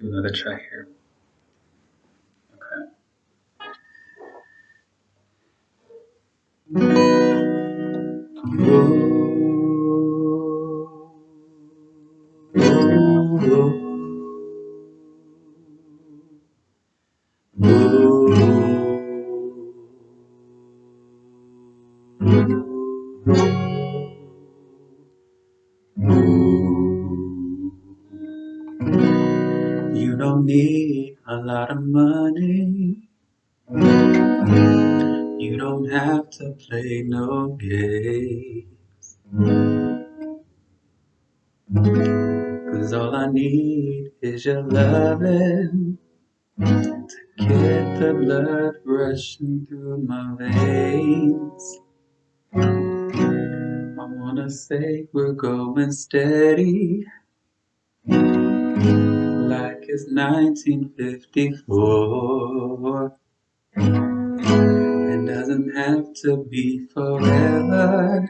give another try here. Okay. You don't need a lot of money. You don't have to play no games. Cause all I need is your loving to get the blood rushing through my veins. I wanna say we're going steady like it's 1954. It doesn't have to be forever,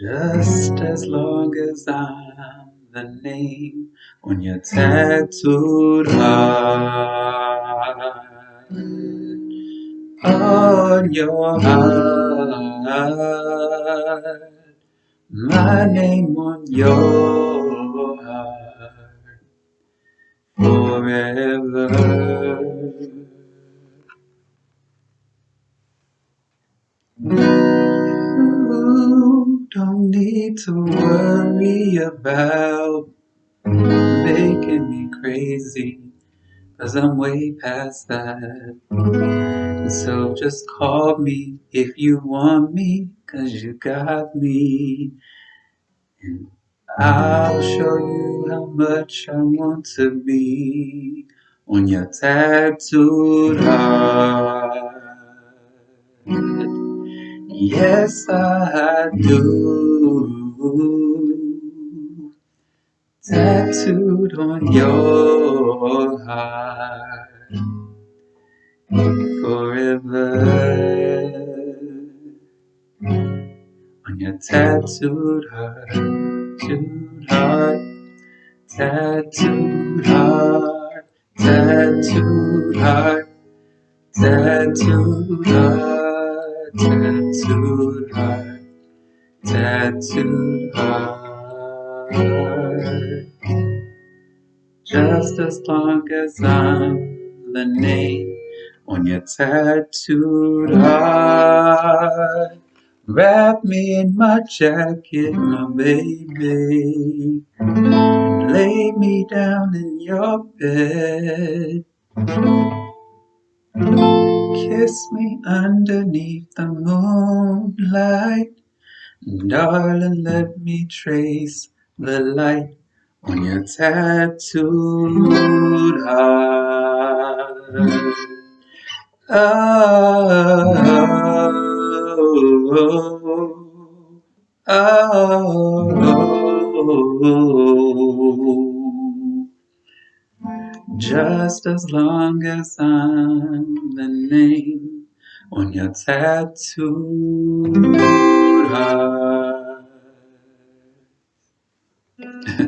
just as long as I'm the name on your tattooed heart. On your heart, my name on your heart forever. You don't need to worry about making me crazy, cause I'm way past that. So just call me if you want me, cause you got me. And I'll show you how much I want to be on your tattooed heart. Yes, I do. Tattooed on your heart forever. On your tattooed heart, tattooed heart, tattooed heart, tattooed heart, tattooed heart, tattooed heart, tattooed heart. Just as long as I'm the name on your tattooed heart. Wrap me in my jacket, my baby. Lay me down in your bed. Kiss me underneath the moonlight. Darling, let me trace the light on your tattooed heart. Oh, Just as long as I'm the name on your tattooed heart.